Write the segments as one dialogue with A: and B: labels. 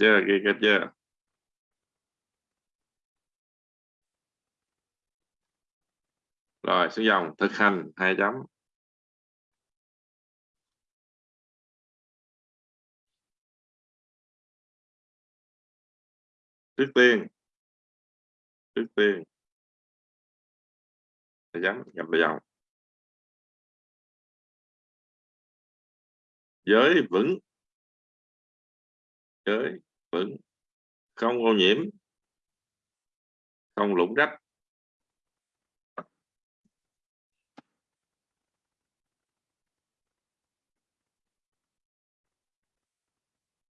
A: chưa? Ghi kết chưa? Rồi, xuống dòng, thực hành, hai chấm. Trước tiên trước tiên, hai chấm, nhập vào dòng. Giới vững. Giới vững không ô nhiễm không lũng rách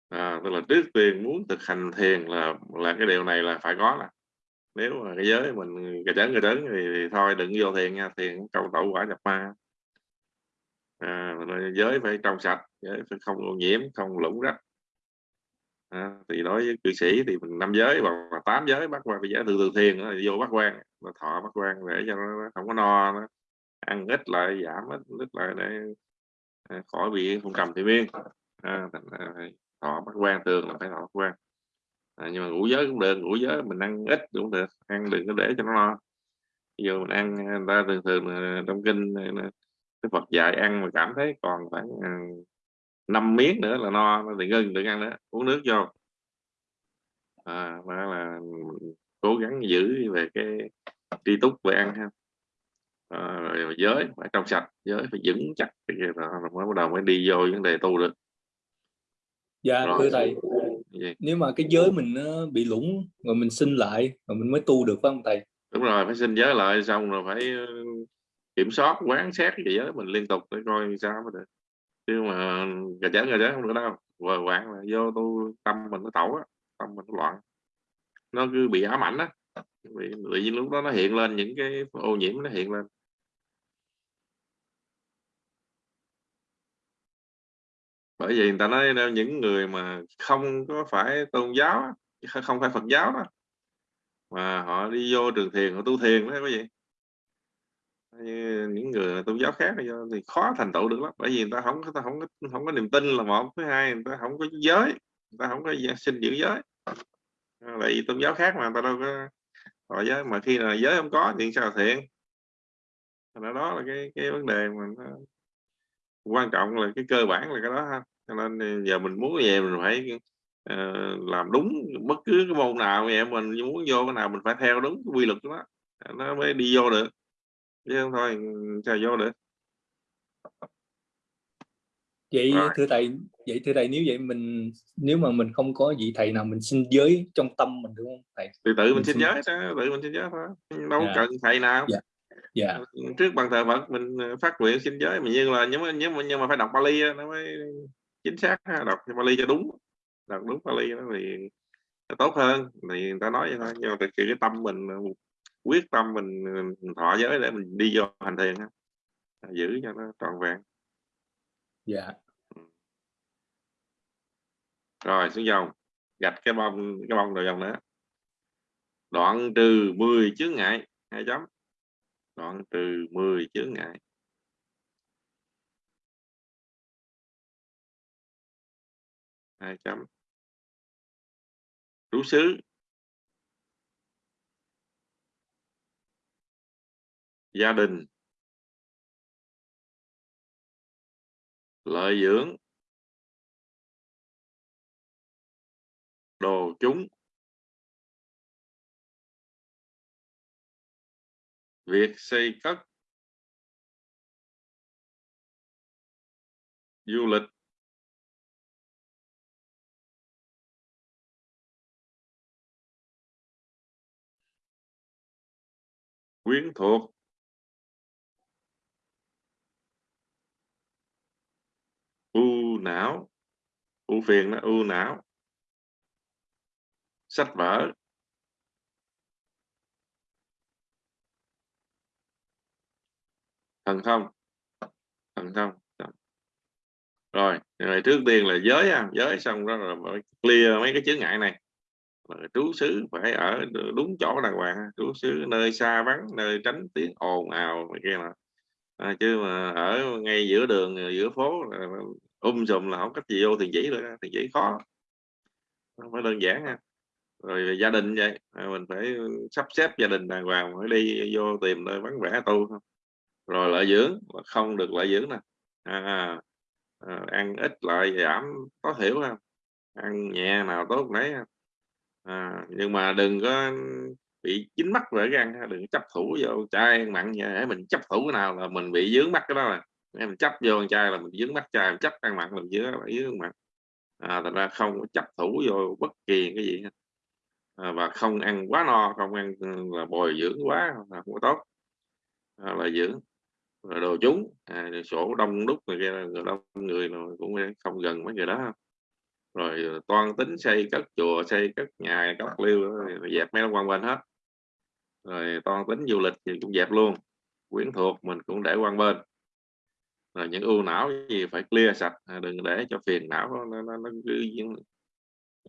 A: à, tức là trước tiên muốn thực hành thiền là là cái điều này là phải có là nếu mà cái giới mình cái trấn cái trấn thì, thì thôi đừng vô thiền nha thiền câu tẩu quả nhập ma. À, giới phải trong sạch giới phải không ô nhiễm không lũng rách à, thì đối với cư sĩ thì mình năm giới hoặc tám giới bắt quan bây giờ từ từ thiền đó, vô bắt quan thọ bắt quan để cho nó không có no nó ăn ít lại giảm ít, ít lại để à, khỏi bị không trầm thì miên à, thọ bắt quan thường là phải thọ bắt quan à, nhưng mà ngũ giới cũng được ngũ giới mình ăn ít cũng được ăn đừng có để cho nó no. Giờ mình ăn người ta thường thường trong kinh cái Phật dạy ăn mà cảm thấy còn khoảng à, năm miếng nữa là no thì ngưng đừng ăn nữa uống nước vô. À, mà là cố gắng giữ về cái tri túc về ăn ha. À, rồi giới phải trong sạch giới phải vững chắc thì rồi mới bắt đầu mới đi vô vấn đề tu được.
B: Dạ rồi. thưa thầy. Gì? nếu mà cái giới mình nó bị lũng rồi mình sinh lại rồi mình mới tu được phải không thầy?
A: Đúng rồi phải sinh giới lại xong rồi phải kiểm soát quán xét cái giới mình liên tục để coi sao mới được chứ mà gà chén gà chén không được đâu. Vừa quạng là vô tu, tâm mình nó tẩu á tâm mình nó loạn. Nó cứ bị ám ảnh á vì tự nhiên lúc đó nó hiện lên, những cái ô nhiễm nó hiện lên. Bởi vì người ta nói những người mà không có phải tôn giáo không phải Phật giáo đó, mà họ đi vô trường thiền, họ tu thiền đó, quý vị như những người tôn giáo khác thì khó thành tựu được lắm. Bởi vì người ta không người ta không có không có niềm tin là một thứ hai người ta không có giới người ta không có xin giữ giới. Tại vì tôn giáo khác mà người ta đâu có họ giới. Mà khi là giới không có thì sao thiện? Đó, đó là cái cái vấn đề mà nó quan trọng là cái cơ bản là cái đó ha. Cho nên giờ mình muốn về mình phải uh, làm đúng bất cứ cái môn nào vậy mình muốn vô cái nào mình phải theo đúng cái quy luật đó nó mới đi vô được chứ không thôi sao vô được
B: vậy Rồi. thưa thầy vậy thưa thầy nếu vậy mình nếu mà mình không có vị thầy nào mình xin giới trong tâm mình đúng không thầy
A: thì tự mình, mình xin giới đó, tự mình xin giới thôi đâu yeah. Dạ. cần thầy nào
B: yeah. Dạ. Yeah.
A: Dạ. trước bằng thờ Phật mình ờ, phát nguyện xin giới mà nhưng là nhưng mà nhưng mà, nhưng mà phải đọc Bali nó mới chính xác đọc Bali cho đúng đọc đúng Bali nó thì tốt hơn thì người ta nói vậy thôi nhưng mà cái tâm mình quyết tâm mình, mình thọ giới để mình đi vô hành thiền giữ cho nó trọn vẹn.
B: Dạ.
A: Rồi xuống dòng gạch cái bông cái bông đầu dòng nữa. Đoạn trừ 10 chướng ngại hai chấm. Đoạn trừ 10 chướng ngại. Hai chấm. Trú xứ gia đình. Lợi dưỡng. Đồ chúng. Việc xây cất. Du lịch. Quyến thuộc. U não. U phiền nó u não. Sách vở. Thần thông. Thần thông. Rồi rồi trước tiên là giới à giới xong đó là clear mấy cái chướng ngại này. Trú xứ phải ở đúng chỗ đàng hoàng trú xứ nơi xa vắng, nơi tránh tiếng ồn ào này kia là à, chứ mà ở ngay giữa đường ờ, giữa phố um sùm là không cách gì vô tiền chỉ được tiền chỉ khó. Không phải đơn giản ha rồi gia đình vậy à, mình phải sắp xếp gia đình đàng hoàng phải đi vô tìm nơi vắng vẻ tu không rồi lợi dưỡng không được lợi dưỡng nè. À, à, à ăn ít lại giảm có hiểu không? Ăn nhẹ nào tốt nấy à, nhưng mà đừng có bị dính mắt vỡ gan đừng chấp thủ vô trai mặn vậy mình chấp thủ cái nào là mình bị dướng mắt cái đó là mình chấp vô con là mình dướng mắt chai mình chấp ăn mặn mình dướng là dướng mặn. À, thành ra không có chấp thủ vô bất kỳ cái gì à, và không ăn quá no không ăn ừ, là bồi dưỡng quá là không có tốt. À, là dưỡng rồi đồ chúng à, sổ đông đúc người kia người đông người rồi cũng không gần mấy người đó. Rồi ờ, toan tính xây cất chùa xây cất nhà cất liêu dẹp mấy quan bên hết rồi toan tính du lịch thì cũng dẹp luôn. Quyến thuộc mình cũng để quan bên. Rồi những ưu não gì phải clear sạch à, đừng để cho phiền não nó, nó, nó cứ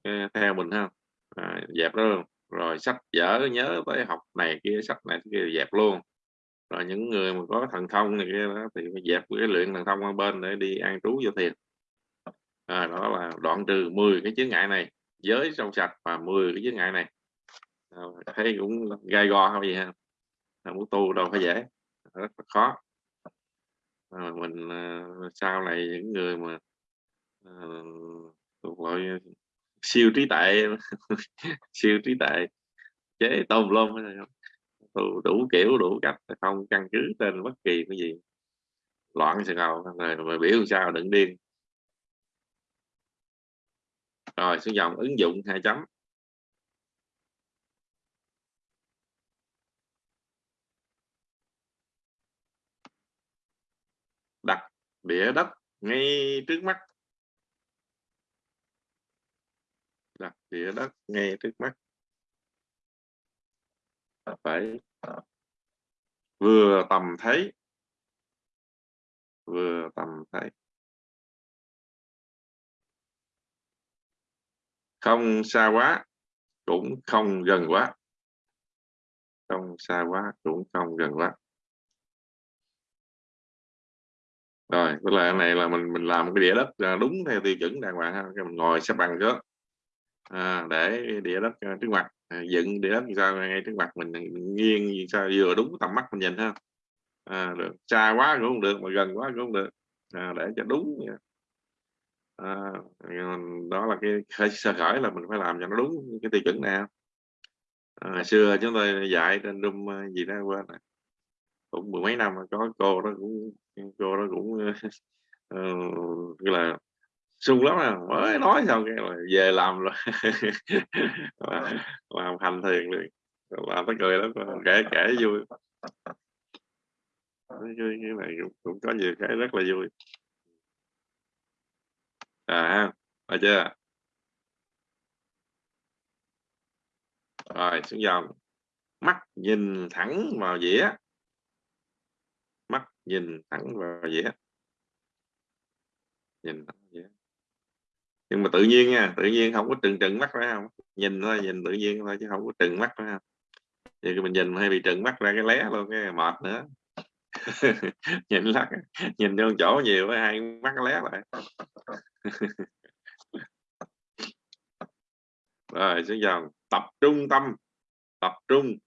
A: à, theo mình ha. À, dẹp đó luôn. Rồi sách vở nhớ tới học này kia sách này kia dẹp luôn. Rồi những người mà có thần thông này kia đó, thì dẹp cái luyện thần thông qua bên để đi an trú vô thiền. À, đó là đoạn trừ 10 cái chướng ngại này. Giới trong sạch và 10 cái chướng ngại này à, thấy cũng gai go không gì ha. À, muốn tu đâu phải dễ rất là khó. À, mình à, sau này những người mà ờ, à, gọi siêu trí tuệ siêu trí tuệ chế tôm lum đủ, đủ kiểu đủ cách không căn cứ trên bất kỳ cái gì. Loạn sự ngầu rồi mà biểu sao đừng điên. Rồi xuống dòng ứng dụng hai chấm. Đặt địa đất ngay trước mắt. Đặt địa đất ngay trước mắt. Phải vừa tầm thấy, vừa tầm thấy. Không xa quá cũng không gần quá. Không xa quá cũng không gần quá. Rồi tức là này là mình mình làm cái đĩa đất à, đúng theo tiêu chuẩn đàng hoàng ha. Mình ngồi xếp bằng trước. À, để đĩa đất à, trước mặt. À, dựng đĩa đất sao? Ngay trước mặt mình nghiêng sao? Vừa đúng tầm mắt mình nhìn ha. À, được. Xa quá cũng không được mà gần quá cũng không được. À, để cho đúng à, đó là cái sơ khởi là mình phải làm cho nó đúng cái tiêu chuẩn nào à, xưa chúng tôi dạy trên room à, gì đó quên cũng mười mấy năm có cô đó cũng cô đó cũng uh, là sung lắm à mới nói xong cái là về làm rồi. Làm hành thiền liền làm tới cười lắm kể kể vui. Cái này cũng, cũng có nhiều cái rất là vui. À phải chưa? Rồi xuống dòng. Mắt nhìn thẳng vào dĩa nhìn thẳng vào dĩa nhìn thẳng dĩa nhưng mà tự nhiên nha, tự nhiên không có trừng trừng mắt phải không? Nhìn thôi, nhìn tự nhiên thôi chứ không có trừng mắt phải không? Thì mình nhìn hay bị trừng mắt ra cái lé luôn, cái mệt nữa. Nhìn lắc, nhìn vô chỗ nhiều với hai mắt lé lại. Rồi, xuống dòng. Tập trung tâm. Tập trung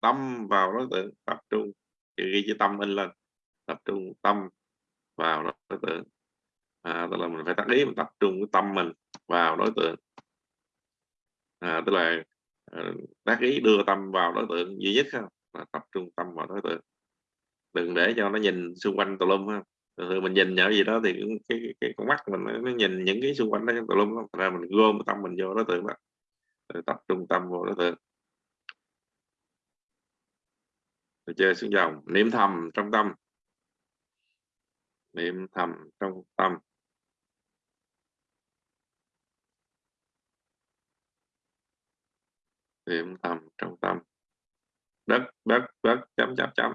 A: tâm vào đối tượng, tập trung. Ghi chữ tâm in lên tập trung tâm vào đối tượng. À, tức là mình phải tác ý mình tập trung cái tâm mình vào đối tượng. À, tức là ờ, tác ý đưa tâm vào đối tượng duy nhất không là tập trung tâm vào đối tượng. Đừng để cho nó nhìn xung quanh tùm lum ha. Thường mình nhìn nhở gì đó thì cái, cái, cái con mắt mình nó nhìn những cái xung quanh đó tùm lum ra mình gom tâm mình vô đối tượng đó rồi tập trung tâm vào đối tượng. Rồi chơi xuống dòng niệm thầm trong tâm niệm thầm trong tâm niệm thầm trong tâm đất đất đất chấm chấm chấm.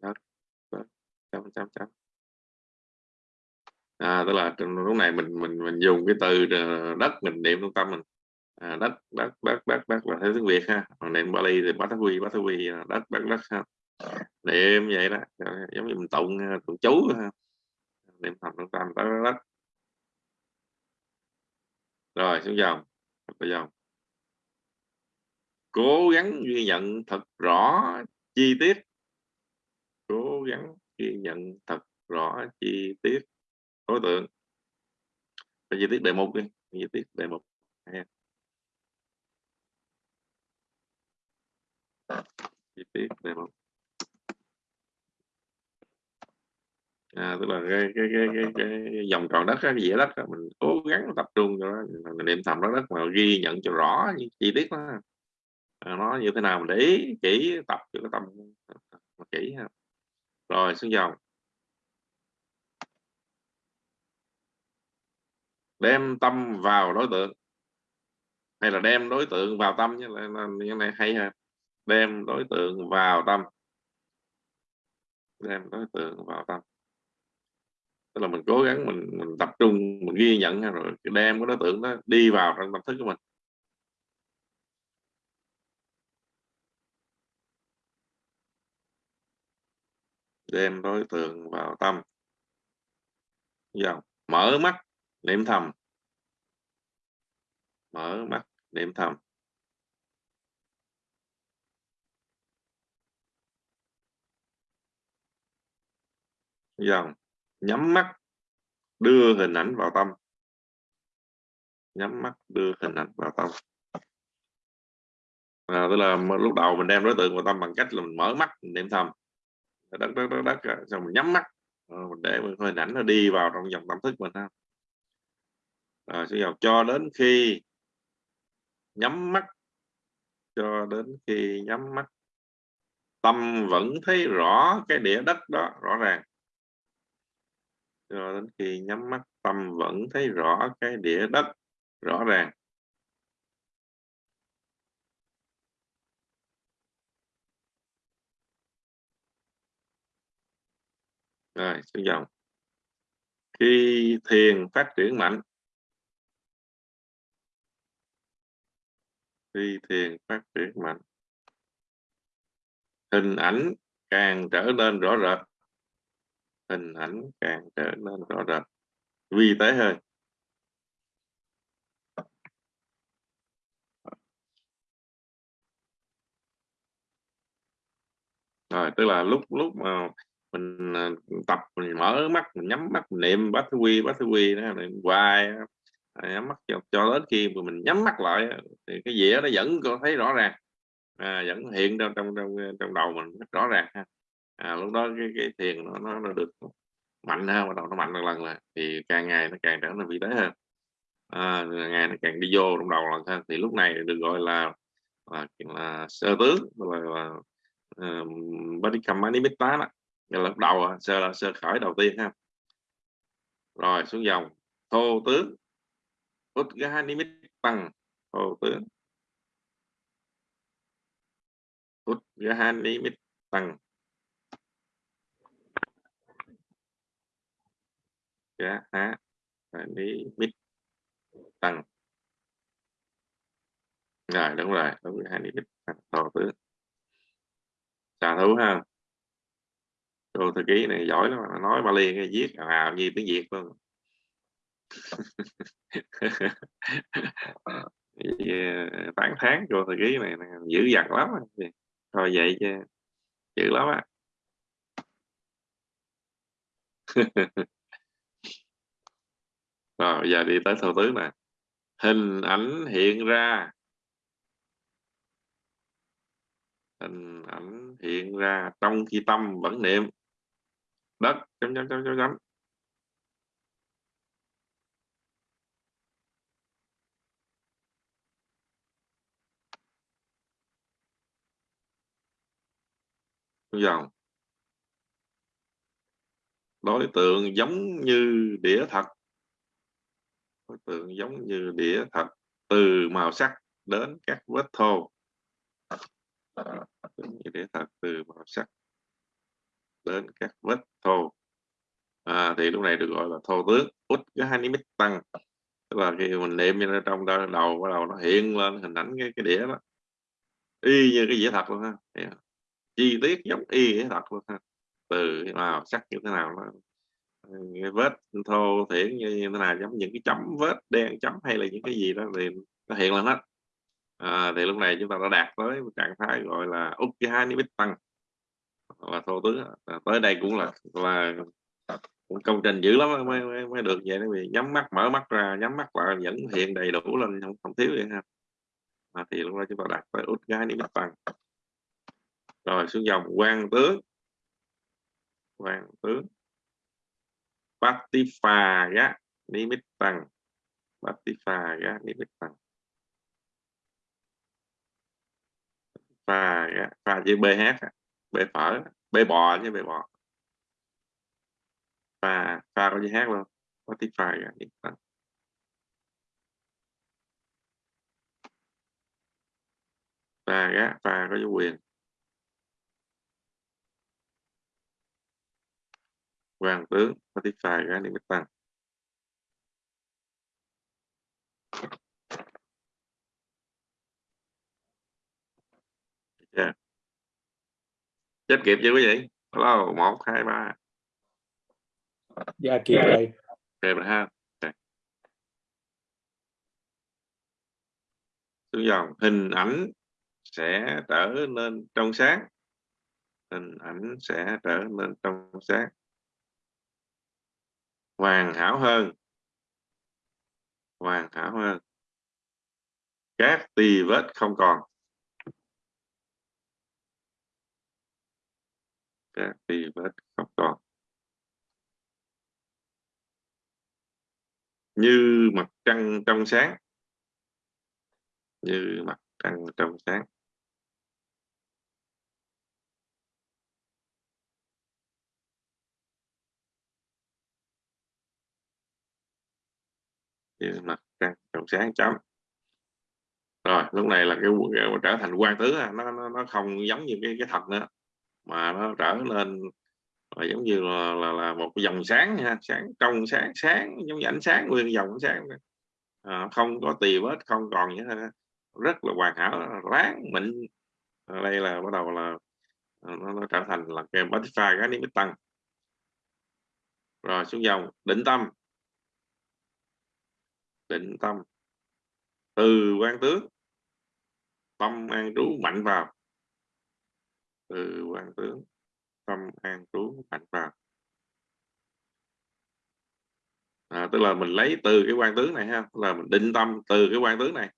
A: Đất đất chấm chấm chấm. À tức là lúc này mình mình mình dùng cái từ ờ, đất mình niệm trong tâm mình. À, đất đất đất đất đất là thế tiếng việt ha. Còn niệm bali thì bát quy bát quy ờ, đất đất đất ha niệm vậy đó. Giống như mình tụng à, tụng chú ha. Niệm thầm trong tâm đất đất rồi, xuống dòng. Bây dòng cố gắng ghi nhận thật rõ chi tiết. Cố gắng ghi nhận thật rõ chi tiết. Đối tượng. Chi tiết đề mục đi. Chi tiết đề mục. Chi tiết đề mục. À, tức là cái cái cái cái, cái dòng tròn đất cái dĩa đất mình cố gắng tập trung cho nó mình niệm thầm đó đất mà ghi nhận cho rõ những chi tiết đó. À, nó như thế nào mình để ý kỹ tập cho cái tâm kỹ ha. Rồi xuống dòng. Đem tâm vào đối tượng. Hay là đem đối tượng vào tâm như như này hay ha. Đem đối tượng vào tâm. Đem đối tượng vào tâm tức là mình cố gắng mình mình tập trung, mình ghi nhận rồi đem cái đối tượng đó đi vào trong tâm thức của mình. Đem đối tượng vào tâm. Dòng mở mắt, niệm thầm. Mở mắt, niệm thầm. Dòng nhắm mắt đưa hình ảnh vào tâm. Nhắm mắt đưa hình ảnh vào tâm. À, tức là lúc đầu mình đem đối tượng vào tâm bằng cách là mình mở mắt mình niệm thầm. Đất đất đất đất xong mình nhắm mắt. Ờ, mình để hình ảnh nó đi vào trong dòng tâm thức mình ha. Rồi sẽ cho đến khi nhắm mắt cho đến khi nhắm mắt tâm vẫn thấy rõ cái địa đất đó rõ ràng cho đến khi nhắm mắt, tâm vẫn thấy rõ cái địa đất, rõ ràng. Rồi, xuống dòng. Khi thiền phát triển mạnh. Khi thiền phát triển mạnh, hình ảnh càng trở nên rõ rệt hình ảnh càng trở nên rõ rệt. Vi tế hơn rồi tức là lúc lúc mà mình à, tập mình mở mắt mình nhắm mắt mình niệm bát thứ quy bát thứ quy đó mình hoài à, nhắm mắt cho, cho đến khi mà mình nhắm mắt lại thì cái dĩa nó vẫn có thấy rõ ràng à, vẫn hiện trong trong trong trong đầu mình rất rõ ràng ha à, lúc đó cái, cái thiền nó, nó nó được mạnh hơn bắt đầu nó mạnh lần lần là thì càng ngày nó càng trở nên vị tế hơn. À, ngày nó càng đi vô trong đầu lần hơn thì lúc này được gọi là là, là sơ tướng là, là uh, body kamanimitta đó là lúc đầu sơ là sơ khởi đầu tiên ha. Rồi xuống dòng thô tướng Udgahanimit tăng thô tướng. Udgahanimit tăng giá há. Lý mít tăng. Rồi, đúng rồi, đúng hai lý mít tăng to tướng xà thú ha? Cô thư ký này giỏi lắm nói Bali cái viết nào như tiếng Việt luôn. Tán ờ, tháng cô thư ký này dữ dằn lắm thôi vậy chứ, dữ lắm á. rồi giờ đi tới thâu tứ nè. Hình ảnh hiện ra. Hình ảnh hiện ra trong khi tâm vẫn niệm. Đất, chấm chấm chấm chấm chấm. Dòng. Đối tượng giống như đĩa thật tượng giống như đĩa thật từ màu sắc đến các vết thô. À, như đĩa thật từ màu sắc đến các vết thô. À, thì lúc này được gọi là thô tướng út cái hai nít tăng. Tức là khi mình niệm như trong đầu bắt đầu nó hiện lên hình ảnh cái cái đĩa đó. Y như cái dĩa thật luôn ha. Chi tiết giống y dĩa thật luôn ha. Từ màu sắc như thế nào nó vết thô thiển như, như thế nào giống những cái chấm vết đen chấm hay là những cái gì đó thì nó hiện lên hết. À, thì lúc này chúng ta đã đạt tới một trạng thái gọi là Ukkiha Nimittan và thô tướng à, tới đây cũng là là cũng công trình dữ lắm mới, mới, mới được vậy vì nhắm mắt mở mắt ra nhắm mắt lại vẫn hiện đầy đủ lên không, không thiếu vậy ha à, thì lúc đó chúng ta đạt tới Ukkiha Nimittan rồi xuống dòng quan tướng quan tướng Patifaga Nimittang Patifaga Nimittang pha pha chữ bh bê phở, bê bò chứ, bê bò. Pha pha có chữ hát luôn có tiếng pha và pha pha có chữ quyền. Hoàng tướng có tiếng pha gá niệm tăng yeah. chết kịp chưa quý vị? Hello một hai ba.
B: Dạ kịp rồi.
A: Kịp rồi ha. Okay. xuống dòng hình ảnh sẽ trở nên trong sáng. Hình ảnh sẽ trở nên trong sáng hoàn hảo hơn. Hoàn hảo hơn. Các tì vết không còn. Các tì vết không còn. Như mặt trăng trong sáng. Như mặt trăng trong sáng. Mặt trăng trong sáng chấm. Rồi lúc này là cái trở thành quan tứ nó nó nó không giống như cái cái thật nữa. Mà nó trở nên là giống như là, là, là một cái dòng sáng ha sáng trong sáng sáng giống như ánh sáng nguyên dòng ánh sáng à, không có tì vết không còn như thế rất là hoàn hảo ráng mịn. Ở đây là bắt đầu là nó, nó trở thành là cái butterfly cái niệm tăng rồi xuống dòng định tâm định tâm. Từ quan tướng tâm an trú mạnh vào. Từ quan tướng tâm an trú mạnh vào. À, tức là mình lấy từ cái quan tướng này ha là mình định tâm từ cái quan tướng này.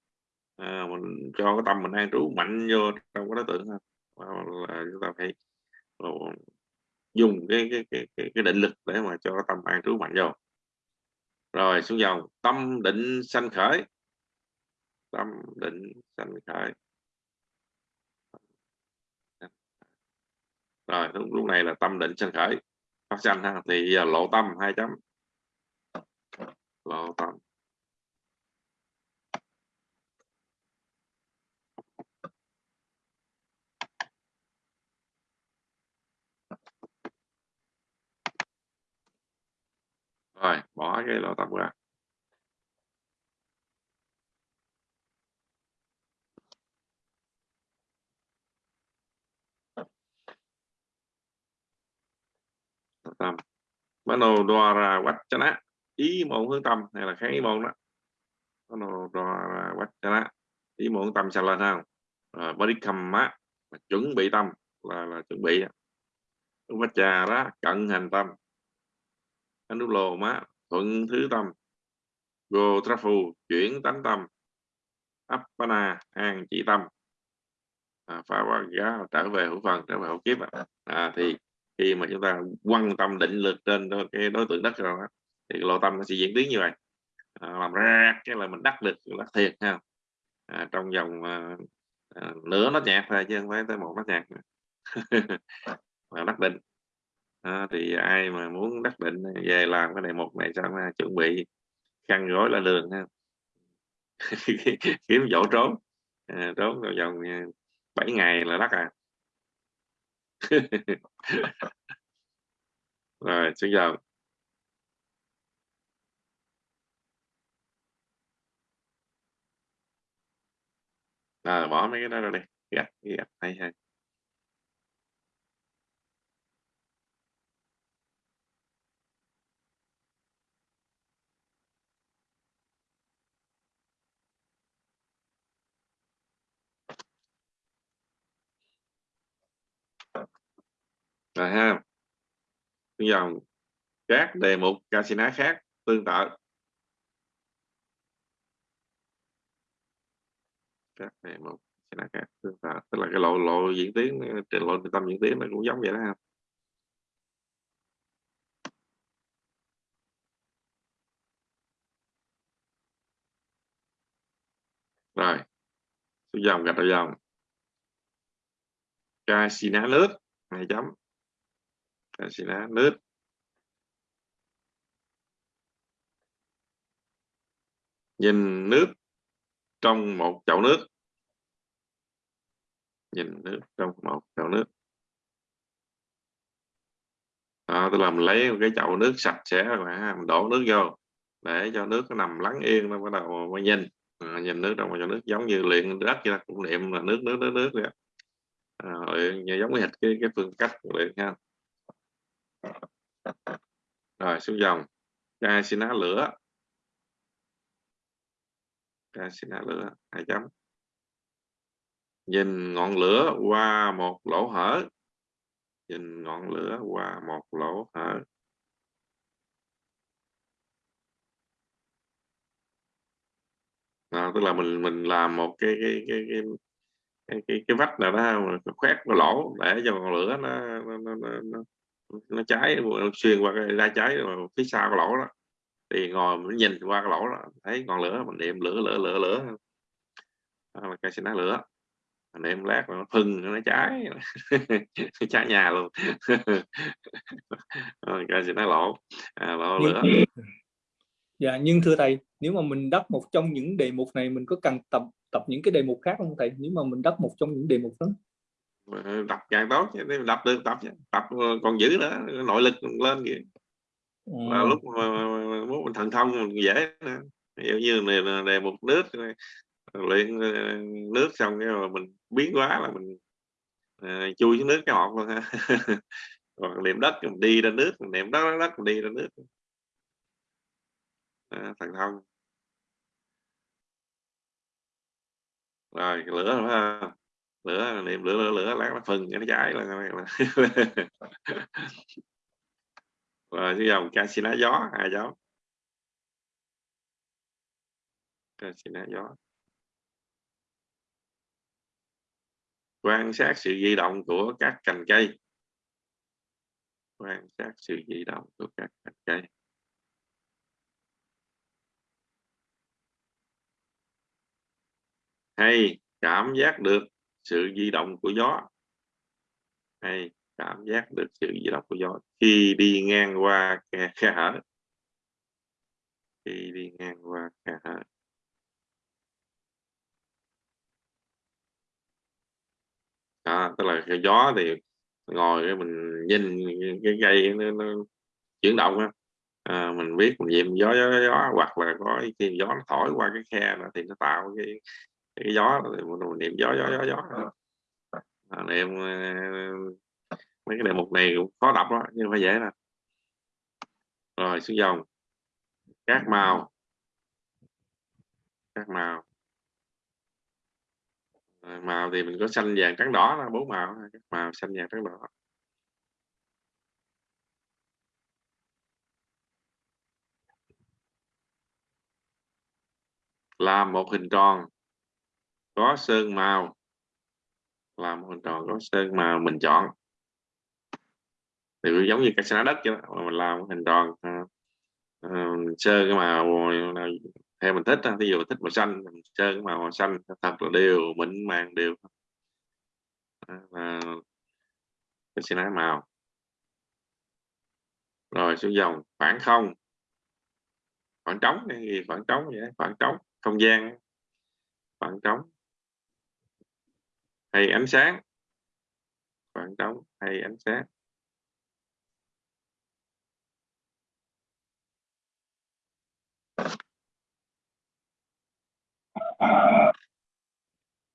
A: À, mình cho cái tâm mình an trú mạnh vô trong cái đối tượng ha. Là chúng ta phải dùng cái cái, cái cái cái định lực để mà cho cái tâm an trú mạnh vô rồi xuống dòng. Tâm định sanh khởi. Tâm định sanh khởi. Rồi lúc, lúc này là tâm định sanh khởi. Phát sanh ha thì giờ lộ tâm hai chấm. Lộ tâm. Rồi bỏ cái lỗ tâm ra. Tâm mano ra vachana ý môn hướng tâm hay là kháng ý môn đó. Mano ra vachana ý môn tâm sao lên không à, bodhikamma chuẩn bị tâm là là chuẩn bị vacha đó cận hành tâm lồ má thuận thứ tâm. Go trafu chuyển tánh tâm. Appana an chỉ tâm. À, phá qua giá trở về hữu phần trở về hữu kiếp à, thì khi mà chúng ta quan tâm định lực trên cái đối tượng đất rồi đó, thì lộ tâm nó sẽ diễn biến như vậy. À, làm ra cái là mình đắc lực đắc thiệt ha. À, trong vòng à, à, nửa nó nhạc thôi chứ không phải tới một nó nhạc mà đắc định à, thì ai mà muốn đắc định về làm cái này một này xong ha, chuẩn bị khăn gói là đường ha? Kiếm chỗ trốn. À, trốn vào vòng à, 7 ngày là đắt à. Rồi xin chào. À, bỏ mấy cái đó ra đây gạch dạ, gạch dạ, hay hay. Rồi ha. Dòng các đề mục casino khác tương tự. Các đề mục casino khác tương tự. Tức là cái lộ lộ diễn tiến trình lộ tâm diễn tiến nó cũng giống vậy đó ha. Rồi. Dòng gạch đầu dòng. Casino nước, hai chấm. Dạ, casino nước nhìn nước trong một chậu nước. Nhìn nước trong một chậu nước. À, tôi làm lấy một cái chậu nước sạch sẽ mà mình đổ nước vô để cho nước nó nằm lắng yên nó bắt đầu mới nhìn à, nhìn nước trong một chậu nước giống như luyện đất vậy cũng niệm là nước nước nước nước vậy à, giống như cái cái phương cách luyện ha rồi xuống dòng. Ca xin á lửa. Ca xin hạ lửa hai chấm? Nhìn ngọn lửa qua một lỗ hở. Nhìn ngọn lửa qua một lỗ hở. À, tức là mình mình làm một cái cái cái cái cái, cái, cái vách nào đó khoét cái lỗ để cho ngọn lửa nó nó, nó, nó, nó cháy xuyên qua cái ra cháy phía sau cái lỗ đó. Thì ngồi mình nhìn qua cái lỗ đó thấy ngọn lửa mình niệm lửa lửa lửa lửa. Là cây xin lửa. Mình niệm lát nó phừng nó cháy. Cháy nhà luôn. Cây xin lỗ. À, lỗ lửa.
B: dạ nhưng thưa thầy nếu mà mình đắp một trong những đề mục này mình có cần tập tập những cái đề mục khác không thầy? Nếu mà mình đắp một trong những đề mục đó
A: đập càng tốt chứ đập được tập tập còn giữ nữa nội lực lên kìa. Và lúc mà, muốn mình thần thông mình dễ nữa. Ví dụ như này đề một nước luyện nước xong cái mà mình biến quá là mình uh, chui xuống nước cái hột luôn ha. Còn niệm đất mình đi ra nước mình niệm đất đất mình đi ra nước. À, thần thông. Rồi lửa ha lửa, niệm lửa lửa lửa, lát nó phừng nó cháy là và cái dòng casino gió hai dấu casino gió. Quan sát sự di động của các cành cây. Quan sát sự di động của các cành cây. Hay, cảm giác được sự di động của gió. Hay cảm giác được sự di động của gió. Khi đi ngang qua khe, khe hở. Khi đi ngang qua khe hở. À, tức là cái gió thì ngồi cái mình nhìn cái cây nó, nó chuyển động á. À, mình biết mình nhìn gió, gió gió hoặc là có khi gió nó thổi qua cái khe đó, thì nó tạo cái cái gió thì mình niệm gió gió gió gió. À, niệm mấy cái đề mục này cũng khó đọc đó nhưng phải dễ nè. Rồi xuống dòng. Các màu. Các màu. Rồi, màu thì mình có xanh vàng trắng đỏ là bốn màu. Các màu xanh vàng trắng đỏ. Làm một hình tròn có sơn màu. Làm một hình tròn có sơn màu mình chọn. Thì giống như cái xá đất chứ mình làm hình tròn uh, à, uh, à, sơn cái màu à, theo mình thích ví dụ thích màu xanh mình sơn cái màu xanh thật là đều mịn màng đều. Và cái sẽ nói màu. Rồi xuống dòng khoảng không. Khoảng trống này khoảng trống vậy khoảng trống không gian khoảng trống hay ánh sáng. Khoảng trống, hay ánh sáng.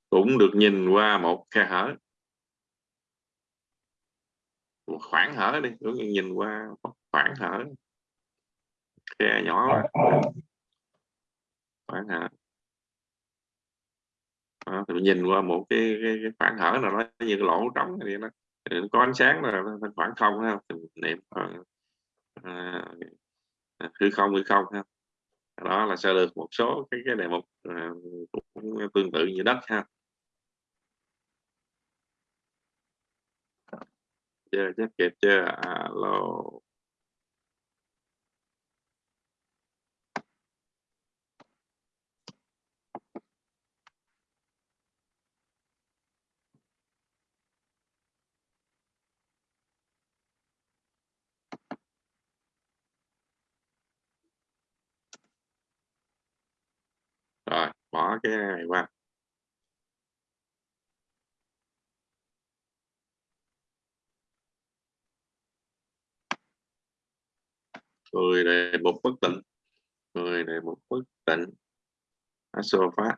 A: Cũng được nhìn qua một khe hở. Một khoảng hở đi cũng nhìn qua một khoảng hở. Khe nhỏ. Khoảng hở à, thì nhìn qua một cái, cái, cái khoảng hở nào đó như cái lỗ trống này nó có ánh sáng là khoảng không ha mình niệm ờ, ờ, à, hư không hư không ha đó là sẽ được một số cái cái đề mục à, cũng tương tự như đất ha chưa chắc kịp chưa? Alo rồi bỏ cái này qua người này một bất tịnh người này một bất tịnh phát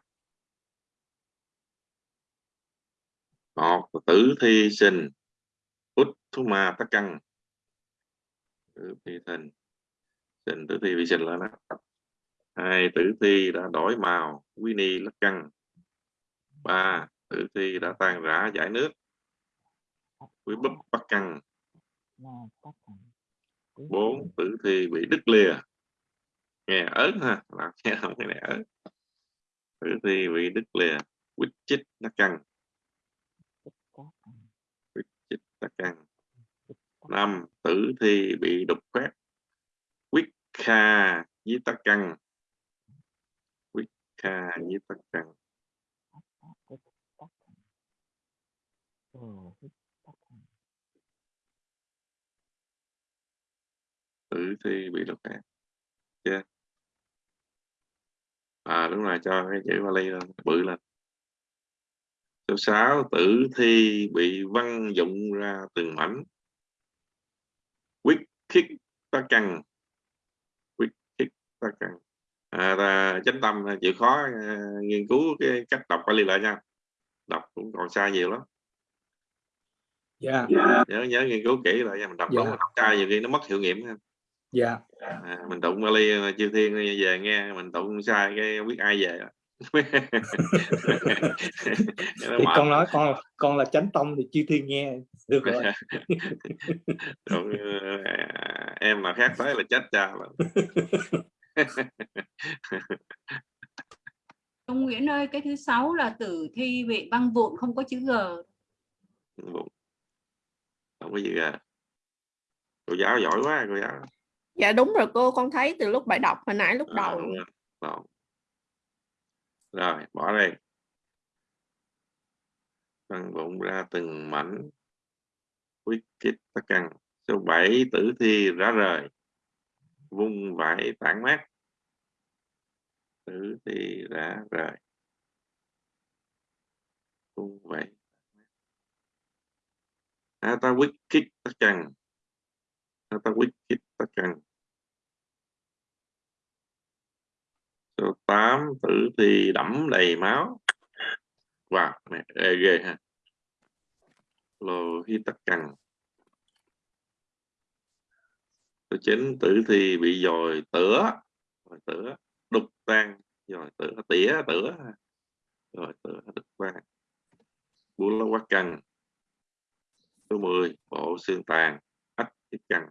A: một tử thi sinh. Út thú ma tắc căng tử thi sinh. Sinh tử thi vi sinh là đó hai, tử thi đã đổi màu, quý ni lắc căng ba, tử thi đã tan rã, giải nước. Quý búp bắt căng bốn, tử thi bị đứt lìa. Nghe ớn ha làm nghe không cái này ớn. Tử thi bị đứt lìa, quýt chích lắc căng quýt chích lắc căng năm, tử thi bị đục khoét. Quýt kha với tắc căng kha với tắc Trần tử thi bị độc hại chưa à đúng rồi, cho cái chữ vali lên, bự lên. Số 6 tử thi bị văng dụng ra từng mảnh. Quyết khích ta cần quyết khích ta cần à, chánh tâm chịu khó à, nghiên cứu cái cách đọc vali lại nha đọc cũng còn xa nhiều lắm.
B: Yeah. Dạ.
A: nhớ nhớ nghiên cứu kỹ lại nha mình đọc yeah. đúng đọc sai nhiều khi nó mất hiệu nghiệm ha.
B: Dạ.
A: À, mình tụng Bali chư thiên về nghe mình tụng sai cái không biết ai về.
B: Thì con nói con con là chánh tông thì chư thiên nghe được rồi.
A: À, em mà khác tới là chết cha
C: Ông Nguyễn ơi, cái thứ sáu là tử thi bị băng vụn không có chữ G.
A: Không có gì G. Cô giáo giỏi quá, cô giáo.
D: Dạ đúng rồi cô con thấy từ lúc bài đọc hồi nãy lúc à, đầu.
A: rồi. rồi bỏ đây phân bụng ra từng mảnh. Quyết kích tất căng số 7 tử thi rã rời vung vãi tản mát. Tử thi đã rời. Vung vãi à, ta quyết kích tất căng ta quyết kích tất cần số 8 tử thi đẫm đầy máu. Wow mẹ ghê, ha. Lô hi tất cần số 9 tử thi bị dòi tửa rồi tửa đục tan rồi tửa tỉa tửa rồi tửa đục tan bú lá quá căng số 10 bộ xương tàn ách tiết căng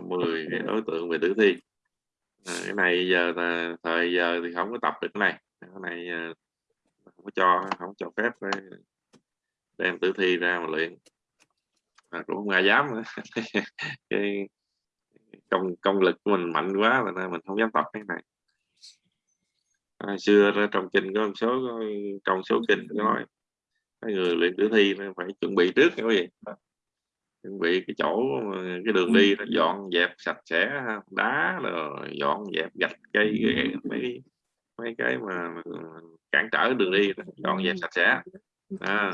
A: 10 cái đối tượng về tử thi. À, cái này giờ là thời giờ thì không có tập được cái này. Cái này ờ, không có cho không cho phép ờ, đem tử thi ra mà luyện. À, cũng không ai dám nữa. cái công công lực của mình mạnh quá mà mình không dám tập cái này. À, xưa trong kinh có một số trong số kinh có nói cái người luyện tử thi phải chuẩn bị trước cái gì? Chuẩn bị cái chỗ cái đường đi nó dọn dẹp sạch sẽ đá rồi dọn dẹp gạch cây mấy mấy cái mà cản trở đường đi dọn dẹp sạch sẽ. À,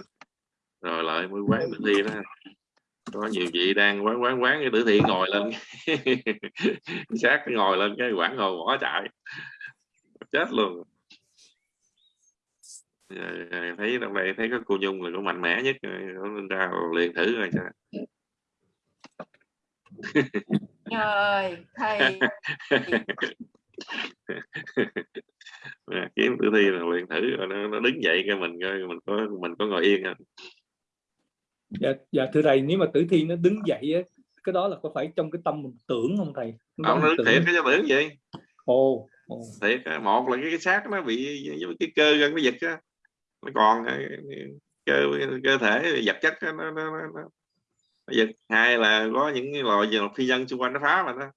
A: rồi lại mới quán tử thi đó. Có nhiều vị đang quán quán quán cái tử thi ngồi lên. Sát ngồi lên cái quảng ngồi bỏ chạy. Chết luôn. Thấy trong đây thấy có cô nhung là có mạnh mẽ nhất. Nó ra liền thử rồi
C: trời thầy
A: Kiếm tử thi là luyện thử rồi nó, nó đứng dậy cái mình coi mình có mình có ngồi yên không?
B: Dạ, dạ thưa thầy nếu mà tử thi nó đứng dậy á cái đó là có phải trong cái tâm mình tưởng không thầy? Lúc đó
A: ông
B: mình
A: nó thiệt cái cho tưởng gì?
B: Ồ ồ.
A: thiệt một là cái, cái xác nó bị cái cơ gân nó giật á nó còn cái, cái cơ cơ thể vật chất nó, nó, nó, nó, giật hai là có những cái loài gì phi nhân xung quanh nó phá mà nó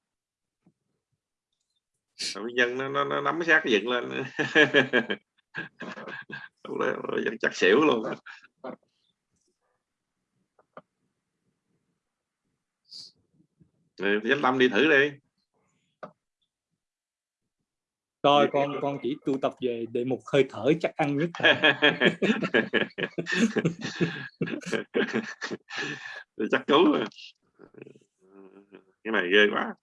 A: Phi nhân nó, nó, nó nắm cái xác nó dựng lên Lúc đó nó chắc xỉu luôn Rồi chánh tâm đi thử đi
B: Rồi con con chỉ tu tập về đề mục hơi thở chắc ăn nhất.
A: Thì chắc cứu rồi. cái này ghê quá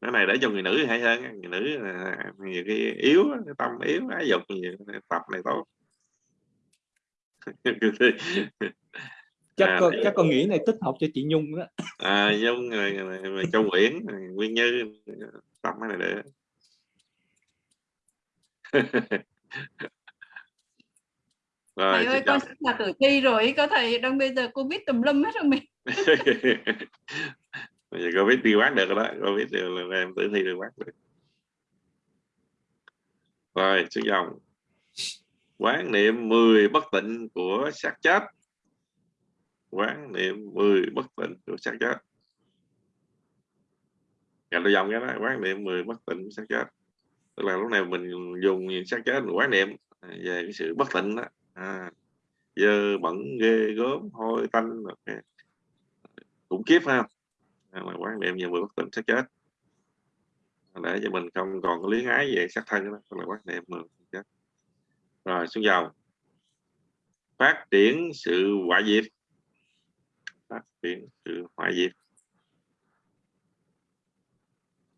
A: cái này để cho người nữ hay hơn á. người nữ là nhiều cái yếu tâm yếu ái dục nhiều tập này tốt.
B: Chắc
A: À,
B: con chắc con nghĩ này tích hợp cho chị Nhung đó.
A: À giống rồi, rồi, rồi Châu Nguyễn rồi Nguyên Như tập cái này để rồi
C: thầy ơi con là tử thi rồi có thầy đang bây giờ biết tùm lum hết rồi mình
A: bây giờ covid đi quát được rồi đó. Covid đều là em tử thi được quát được. Rồi xuống dòng. Quán niệm 10 bất tịnh của xác chết. Quán niệm 10 bất tịnh của xác chết. Dạ, Gạch đôi dòng cái đó. Quán niệm 10 bất tịnh của xác chết. Tức là lúc này mình dùng xác chết quán niệm à, về cái sự bất tịnh đó. À, dơ bẩn ghê gớm hôi tanh okay. cũng kiếp khiếp ha là quán niệm về 10 bất tịnh sẽ chết. Để cho mình không còn có luyến ái về xác thân đó là quán niệm 10 chết. Rồi xuống dầu phát triển sự hoại diệt. Phát triển sự hoại diệt.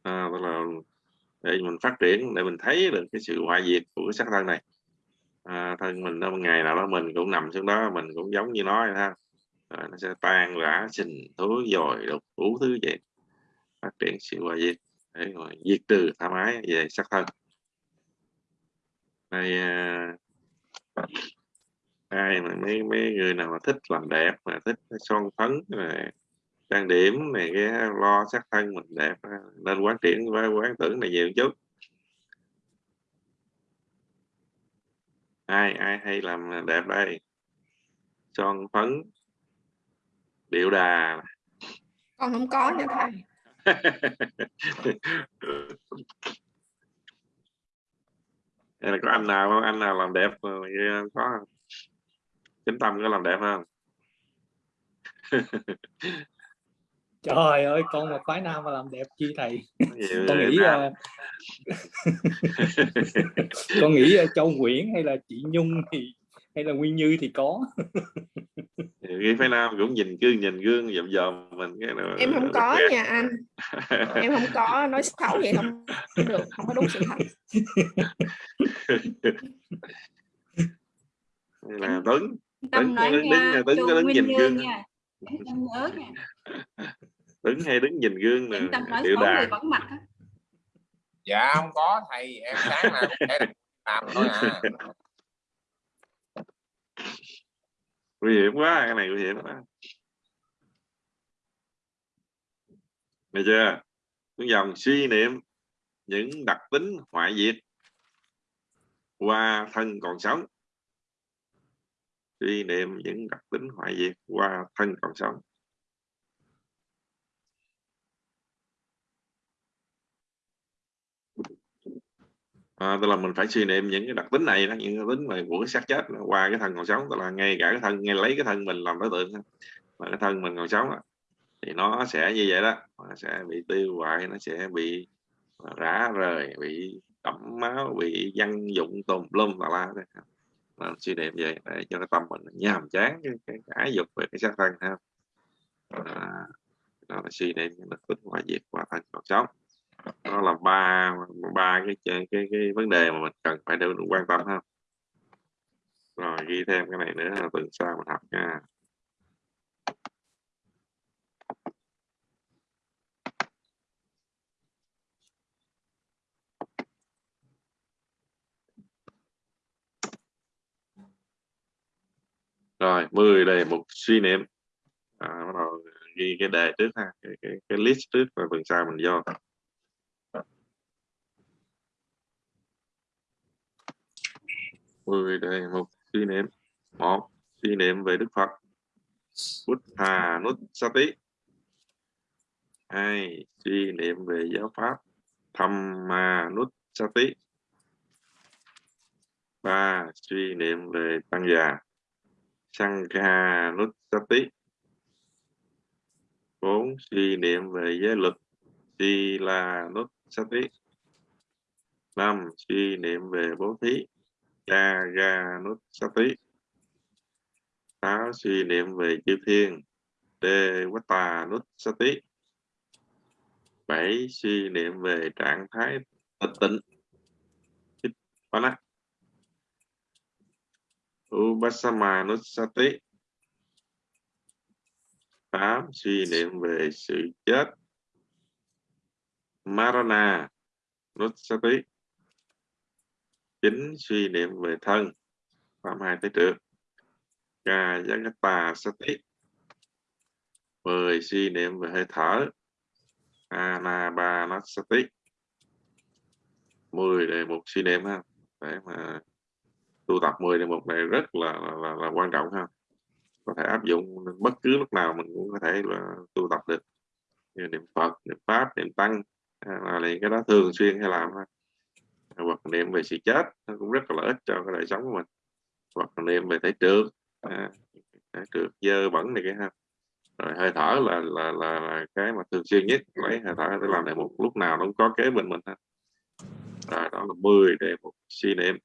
A: À, tức là để mình phát triển để mình thấy được cái sự hoại diệt của cái xác thân này. À, thân mình đó ngày nào đó mình cũng nằm xuống đó mình cũng giống như nó ha rồi nó sẽ tan rã sinh thối dồi đục đủ thứ vậy phát triển sự hoại diệt để rồi diệt trừ tham ái về sắc thân. Này à, ai mà mấy mấy người nào mà thích làm đẹp mà thích son phấn này, trang điểm này cái lo sắc thân mình đẹp nên quán triển với quán tưởng này nhiều chút. Ai ai hay làm đẹp đây? Son phấn điệu đà.
D: Con không có nha thầy.
A: Hay là có anh nào không? Anh nào làm đẹp ờ, có không? chính tâm có làm đẹp không?
B: Trời ơi con mà phái nam mà làm đẹp chi thầy? Con nghĩ à, con nghĩ à, Châu Nguyễn hay là chị Nhung thì hay là Nguyên Như thì có?
A: Khi phái nam cũng nhìn gương nhìn gương dòm dòm mình cái nó
D: em không có
A: ghét.
D: nha anh. Em không có nói xấu vậy không được không có đúng sự thật.
A: Là Tuấn.
C: Tâm
A: Đứng-
C: nói
A: đứng-
C: nha
A: đứng- đứng-
C: Châu
A: đứng nhìn gương.
C: nha. Nhớ nha.
A: Tuấn hay đứng nhìn gương nè
C: người
A: đà
C: vắng mặt á.
E: dạ không có thầy em sáng nào cũng để làm thôi à
A: nguy hiểm quá, cái này nguy hiểm quá. Nghe chưa? Những dòng suy niệm, những đặc tính hoại diệt qua thân còn sống. Suy niệm, những đặc tính hoại diệt qua thân còn sống. À, tức là mình phải suy niệm những cái đặc tính này đó những cái tính mà của cái xác chết qua cái thân còn sống tức là ngay cả cái thân ngay lấy cái thân mình làm đối tượng mà cái thân mình còn sống thì nó sẽ như vậy đó nó sẽ bị tiêu hoại nó sẽ bị à, rã rời bị đẫm máu bị văn dụng tùm lum và la. Mà suy niệm vậy để cho cái tâm mình nhàm chán cái, cái, cái ái dục về cái xác thân ha. À, đó là suy niệm những đặc tính hoại diệt qua thân còn sống đó là ba ba cái, cái cái cái vấn đề mà mình cần phải được quan tâm ha. Rồi ghi thêm cái này nữa là tuần sau mình học nha. Rồi 10 đề mục suy niệm. À, bắt đầu ghi cái đề trước ha cái, cái, cái list trước và tuần sau mình vô. Mười đề mục suy niệm. Một, suy niệm về đức phật. Buddha Nussati hai, suy niệm về giáo pháp. Thamma Nussati ba, suy niệm về tăng già. Sangha Nussati bốn, suy niệm về giới luật. Sila Nussati năm, suy niệm về bố thí cha ga nút sát tí táo suy niệm về chư thiên. Đê quá tà nút sát tí bảy suy niệm về trạng thái tịch tịnh. Nút Upasama Nussati tám suy niệm về sự chết. Marana Nussati chín suy niệm về thân. Phạm hai tới trượt Ca Yagata Sati. Mười suy niệm về hơi thở. Anapanasati mười đề mục suy niệm ha. Để mà tu tập 10 đề mục này rất là, là, là quan trọng ha. Có thể áp dụng bất cứ lúc nào mình cũng có thể là tu tập được. Như niệm Phật niệm Pháp niệm Tăng. Là cái đó thường xuyên hay làm ha hoặc niệm về sự chết nó cũng rất là lợi ích cho cái đời sống của mình. Hoặc niệm về thể trượt à, thể trượt dơ bẩn này cái ha. Rồi hơi thở là là, là là cái mà thường xuyên nhất lấy hơi thở để làm lại một lúc nào nó cũng có kế bên mình ha. Rồi đó là 10 để một suy niệm.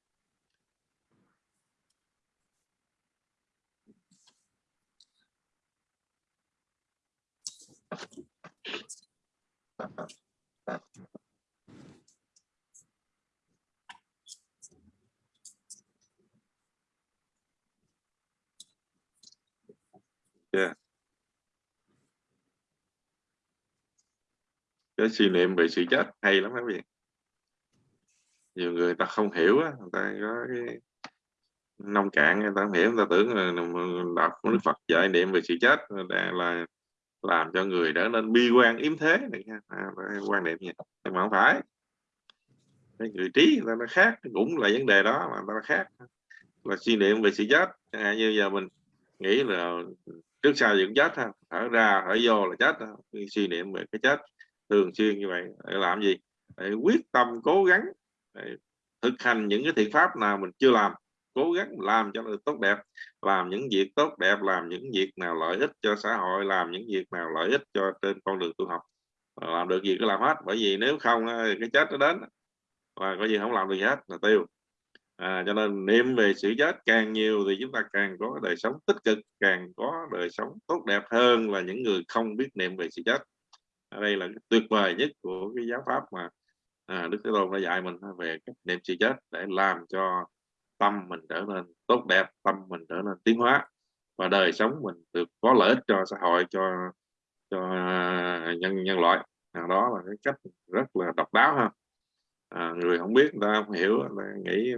A: yeah. Cái suy niệm về sự chết hay lắm các vị. Nhiều người ta không hiểu á người ta có cái nông cạn người ta không hiểu người ta tưởng là đọc đức Phật dạy niệm về sự chết là, là làm cho người trở nên bi quan yếm thế này nha. À, quan niệm gì nhưng mà không phải. Cái người trí người ta nó khác cũng là vấn đề đó mà ta khác. Là suy niệm về sự chết. À, như giờ mình nghĩ là trước sau gì cũng chết ha thở ra thở vô là chết suy niệm về cái chết thường xuyên như vậy để làm gì? Để quyết tâm cố gắng để thực hành những cái thiện pháp nào mình chưa làm. Cố gắng làm cho nó tốt đẹp làm những việc tốt đẹp làm những việc nào lợi ích cho xã hội làm những việc nào lợi ích cho trên con đường tu học. Làm được gì cứ làm hết bởi vì nếu không cái chết nó đến. Và có gì không làm được gì hết là tiêu. À, cho nên niệm về sự chết càng nhiều thì chúng ta càng có đời sống tích cực càng có đời sống tốt đẹp hơn là những người không biết niệm về sự chết đây là tuyệt vời nhất của cái giáo pháp mà à, đức thế tôn đã dạy mình về cách niệm sự chết để làm cho tâm mình trở nên tốt đẹp tâm mình trở nên tiến hóa và đời sống mình được có lợi ích cho xã hội cho cho à, nhân nhân loại. À, đó là cái cách rất là độc đáo ha. À, người không biết người ta không hiểu là nghĩ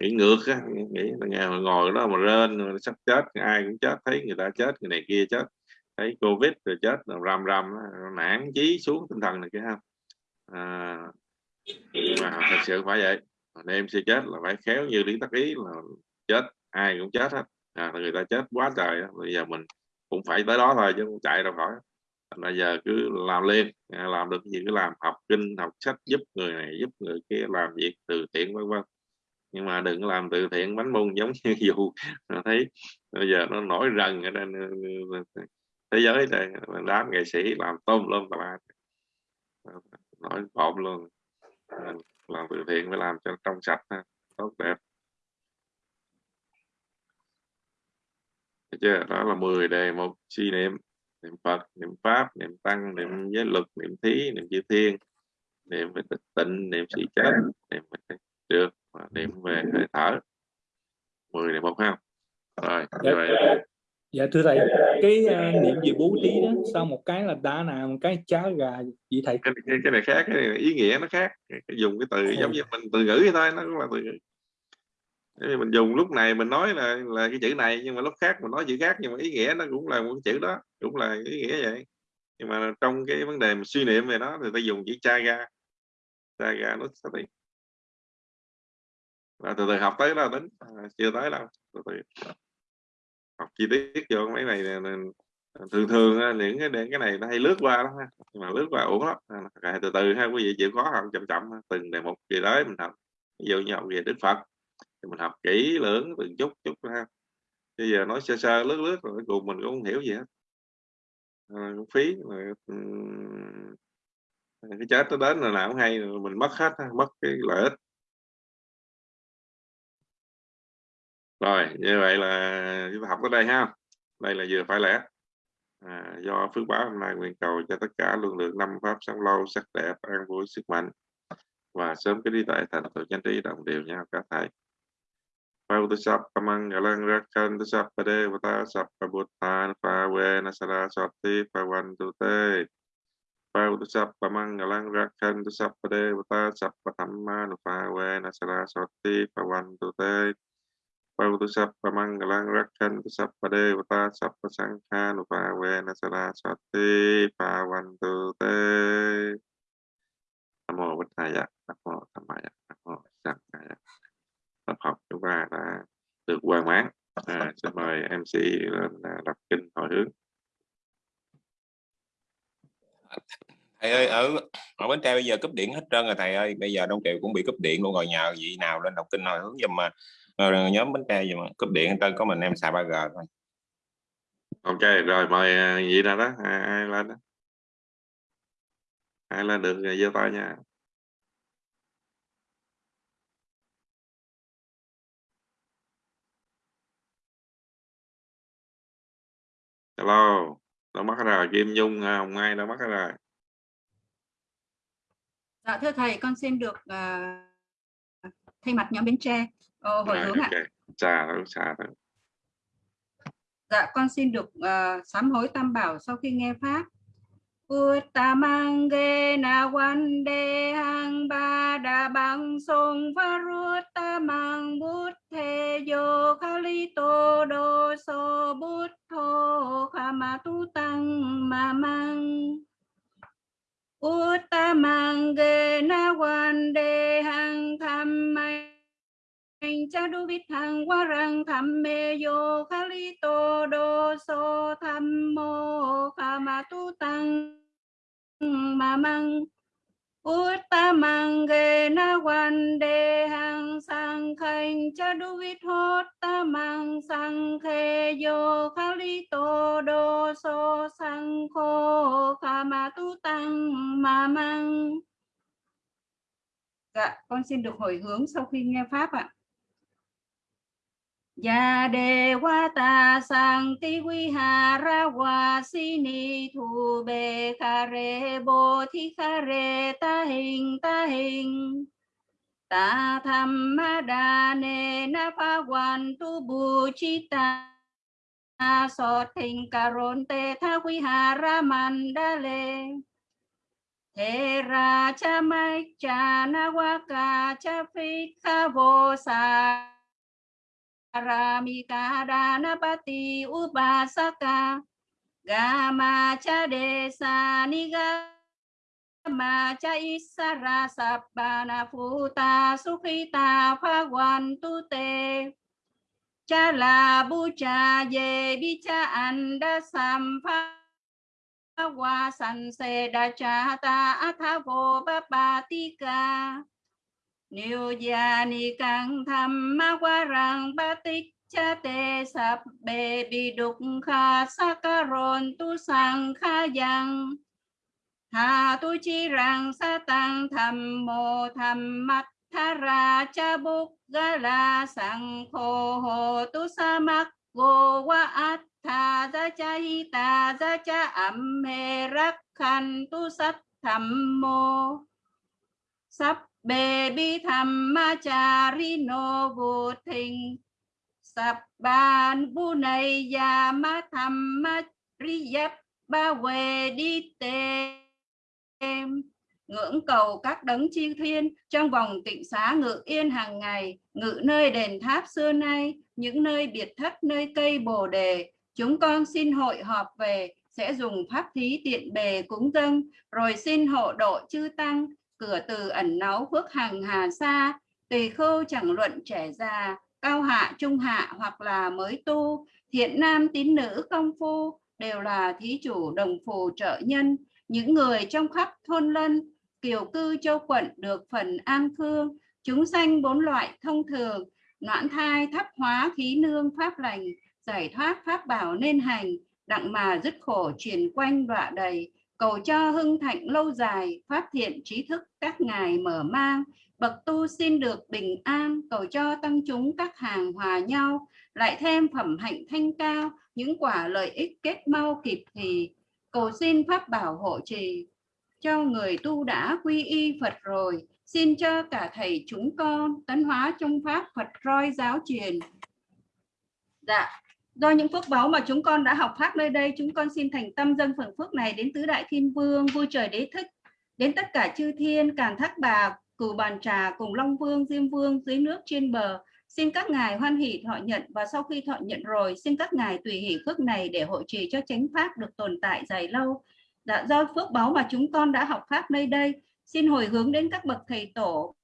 A: nghĩ ngược á nghĩ là ngày ngồi đó mà rên sắp chết ai cũng chết thấy người ta chết người này kia chết thấy covid rồi chết rồi rầm rầm nản chí xuống tinh thần này kia ha. À, mà thật sự phải vậy. Em sẽ chết là phải khéo như lý tắc ý là chết ai cũng chết hết. À, người ta chết quá trời bây giờ mình cũng phải tới đó thôi chứ không chạy đâu khỏi. Bây giờ cứ làm lên à, làm được gì cứ làm học kinh học sách giúp người này giúp người kia làm việc từ thiện vân vân. Nhưng mà đừng làm từ thiện bánh bông giống như dù à, thấy bây giờ nó nổi rần ở đây thế giới đây đám nghệ sĩ làm tôm luôn tà nổi bộn luôn. Làm từ thiện phải làm cho trong sạch tốt đẹp. Thấy chưa? Đó là 10 đề một suy niệm. Niệm Phật niệm Pháp niệm Tăng niệm giới luật niệm thí niệm chư thiên. Niệm về tịnh niệm sĩ chết niệm về được và niệm về hơi thở. 10 đề một ha. Rồi
B: dạ,
A: vậy
B: dạ thưa thầy cái uh, niệm về bố thí đó sau một cái là đá nào một cái cháo gà gì thầy?
A: Cái, cái, cái này khác cái này ý nghĩa nó khác. Cái, cái dùng cái từ giống như mình từ ngữ thôi nó cũng là từ ngữ. Mình dùng lúc này mình nói là là cái chữ này nhưng mà lúc khác mình nói chữ khác nhưng mà ý nghĩa nó cũng là một chữ đó cũng là ý nghĩa vậy. Nhưng mà trong cái vấn đề mà suy niệm về nó thì ta dùng chữ chaga chaga nó sẽ và từ từ học tới đó tính à, chưa tới đâu từ từ học chi tiết vô mấy này thường thường những cái cái này nó hay lướt qua lắm ha. Nhưng mà lướt qua uổng lắm. À, từ từ ha quý vị chịu khó học chậm chậm từng đề mục gì đấy mình học. Ví dụ như học về đức phật thì mình học kỹ lưỡng từng chút chút ha. Bây giờ nói sơ sơ lướt lướt rồi cuối cùng mình cũng không hiểu gì hết. À, cũng phí rồi, cái chết nó đến là nào cũng hay rồi mình mất hết mất cái lợi ích. Rồi như vậy là chúng ta học tới đây ha. Đây là vừa phải lẽ. À, do phước báo hôm nay nguyện cầu cho tất cả luôn được năm pháp sống lâu sắc đẹp an vui sức mạnh. Và sớm cái đi tại thành tựu chánh trí đồng đều nhau cả thầy. Pautusappa mangalang rakkantu sappa devata sappa buddhan pavena saraswati pavantu te Pautusappa mangalang rakkantu sappa devata sappa dhammanu pavena saraswati pavantu te Pautusappa mangalang rakkantu sappa devata sappa sanghanu pavena saraswati pavantu te Nam mô Bích Thaya, Nam mô Tham Maya, Nam mô Sankhaya. Tập học chúng ta đã được hoàn mãn. À, xin mời MC lên à, đọc kinh hồi hướng.
E: thầy ơi ở ở bến tre bây giờ cúp điện hết trơn rồi thầy ơi bây giờ đông triều cũng bị cúp điện luôn rồi nhờ vị nào lên đọc kinh hồi hướng giùm mà Ờ, nhóm bến tre giùm cúp điện trơn có mình em xài 3G thôi
A: Ok, rồi mời à, vị nào đó, ai, ai lên đó. Ai lên được giơ tay nha. Hello, đâu mất rồi, Kim Nhung, à, Hồng Mai đâu mất rồi.
C: Dạ thưa thầy, con xin được à, thay mặt nhóm Bến Tre ờ, hồi
A: Rồi,
C: hướng ạ.
A: ok, xa thôi, xa thôi.
C: Dạ con xin được à, sám hối tam bảo sau khi nghe pháp. Uttamange na wande hang ba da bang song varuttamang buddhe yo khalito do so buddho khamatu tăng mamang Uttamange na wande hang thammai cha đu bít thằng qua rằng tham mê yo khali tô đô so tham mô kha ma tu tăng. Ma măng Uttamange na wande hang sang khanh cha đu bít hốt ta mang sang khe yo lý tô đô so sang khô khá ma tu tăng. Ma măng. Dạ, con xin được hồi hướng sau khi nghe Pháp ạ. Ya Devata Sankti Vihara Vasini Thu Be Khare Bồ Thi Khare Ta Hình Ta Hình Ta Tham Ma Đà Nê Na Pha Quan Tu Bu Chi Ta So Thình Cà Rôn Tê Tha Vihara Mandale Thế ra cha mai cha na wa ca cha phi kha vô sa Aramika Danapati Upasaka Gama cha desa niga ma cha isara sabbana phuta sukhita phagwan tu te cha la bu cha ye bi cha anda sampha wa san se da cha ta atha vô ba Niêu gia ni càng tham ma qua rằng ba tích cha tê sập bê bi đục kha sa ca rôn tu sang kha giang. hà tu chi rằng sa tăng tham mô tham mắt tha ra cha bục ga la sang khô hồ tu sa mắc go wa at tha ra cha hi ta ra cha am he rak khan tu sat tham mô sắp bê bi tham ma cha ri no vô thình sập bàn bu này ya ma tham ma ri ba quê đi tê ngưỡng cầu các đấng chi thiên trong vòng tịnh xá ngự yên hàng ngày, ngự nơi đền tháp xưa nay, những nơi biệt thất, nơi cây bồ đề. Chúng con xin hội họp về, sẽ dùng pháp thí tiện bề cúng dâng, rồi xin hộ độ chư tăng cửa từ ẩn náu phước hằng hà sa, tỳ khưu chẳng luận trẻ già, cao hạ, trung hạ hoặc là mới tu, thiện nam tín nữ công phu đều là thí chủ đồng phù trợ nhân. Những người trong khắp thôn lân, kiều cư châu quận được phần an khương chúng sanh bốn loại thông thường, noãn thai thắp hóa khí nương pháp lành, giải thoát pháp bảo nên hành, đặng mà dứt khổ truyền quanh đọa đầy cầu cho hưng thạnh lâu dài, phát thiện trí thức các ngài mở mang. Bậc tu xin được bình an, cầu cho tăng chúng các hàng hòa nhau. Lại thêm phẩm hạnh thanh cao, những quả lợi ích kết mau kịp thì. Cầu xin pháp bảo hộ trì, cho người tu đã quy y Phật rồi. Xin cho cả thầy chúng con, tấn hóa trong pháp Phật roi giáo truyền. Dạ do những phước báu mà chúng con đã học pháp nơi đây, chúng con xin thành tâm dâng phần phước này đến tứ đại thiên vương, vui trời đế thích. Đến tất cả chư thiên, càn thác bà cửu bàn trà, cùng long vương, diêm vương, dưới nước trên bờ, xin các ngài hoan hỷ thọ nhận và sau khi thọ nhận rồi, xin các ngài tùy hỷ phước này để hộ trì cho chánh pháp được tồn tại dài lâu. Đã do phước báu mà chúng con đã học pháp nơi đây, xin hồi hướng đến các bậc thầy tổ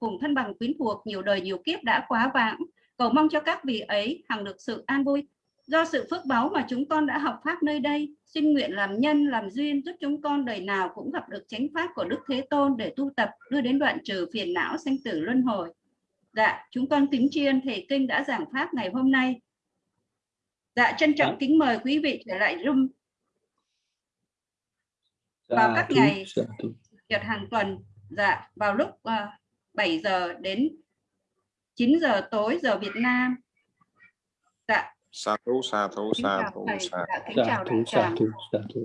C: cùng thân bằng quyến thuộc, nhiều đời nhiều kiếp đã quá vãng cầu mong cho các vị ấy hằng được sự an vui. Do sự phước báu mà chúng con đã học pháp nơi đây xin nguyện làm nhân làm duyên giúp chúng con đời nào cũng gặp được chánh pháp của đức thế tôn để tu tập đưa đến đoạn trừ phiền não sanh tử luân hồi. Dạ chúng con kính tri thầy kinh đã giảng pháp ngày hôm nay. Dạ trân trọng kính mời quý vị trở lại room vào các ngày nhật hàng tuần dạ vào lúc uh, 7 giờ đến 9 giờ tối giờ Việt Nam. Dạ.
E: Sa thú sa thú sa
C: chào
E: thú sa
C: dạ, chào
B: thú, sa
C: tràng.
B: thú, sa thú.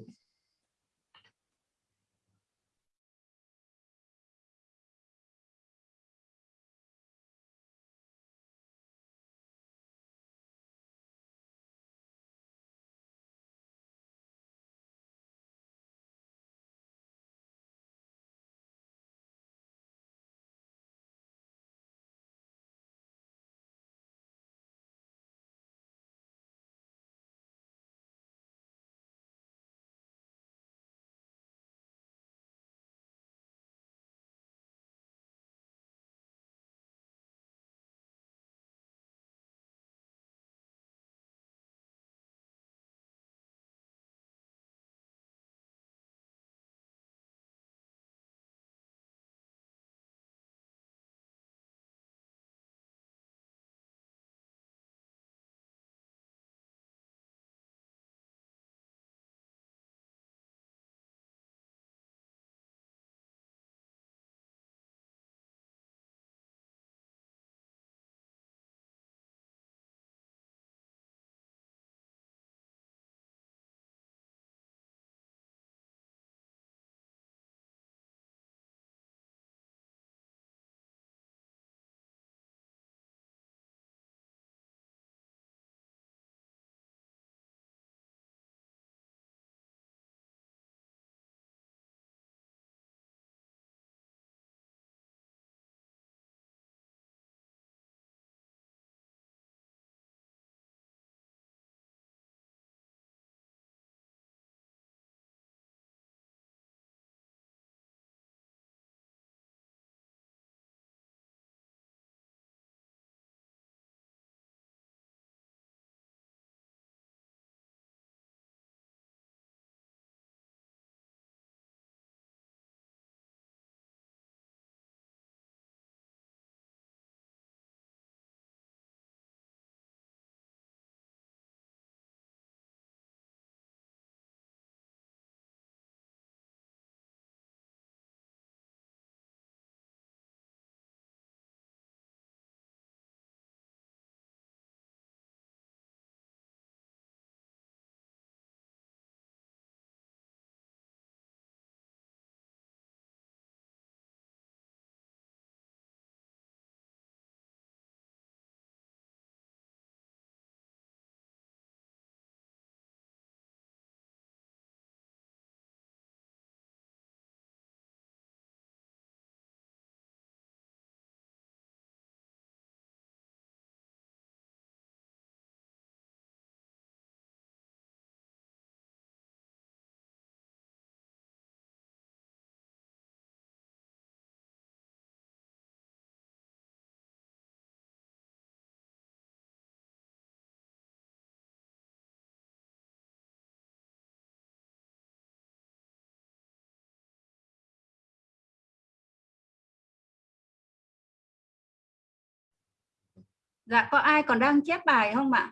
C: Dạ có ai còn đang chép bài không ạ?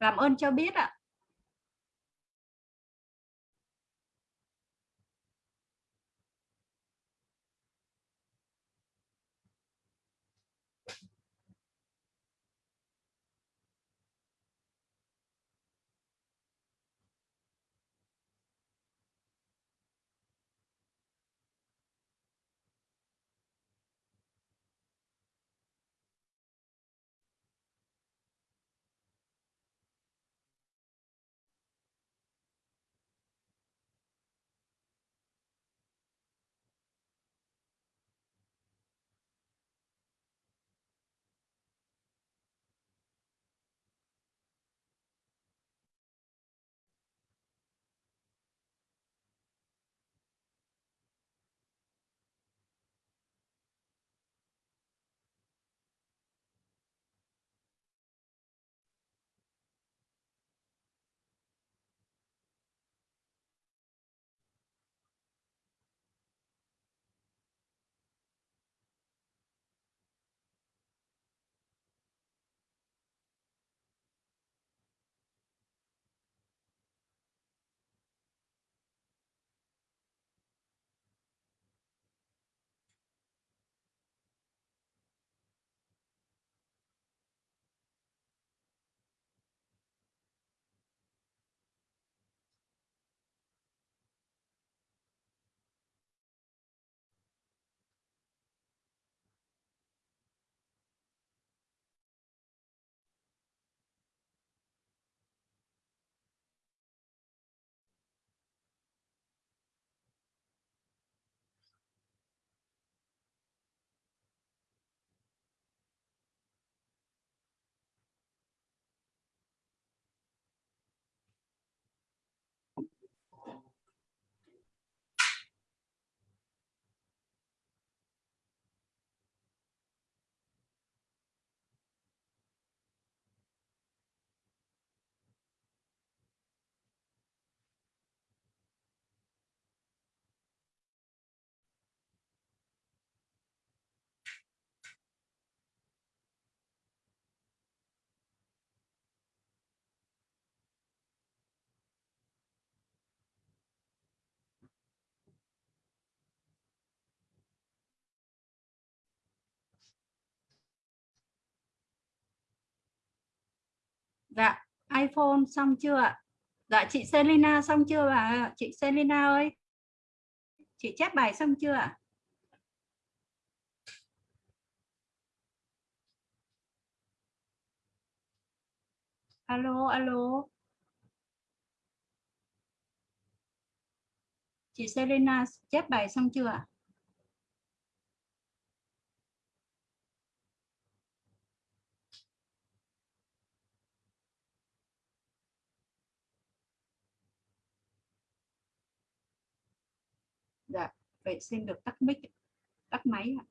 C: Làm ơn cho biết ạ. Dạ, iPhone xong chưa ạ? Dạ, chị Selina xong chưa bà? Chị Selina ơi. Chị chép bài xong chưa ạ? Alo, alo. Chị Selena chép bài xong chưa ạ? Dạ, vậy xin được tắt mic, tắt máy ạ.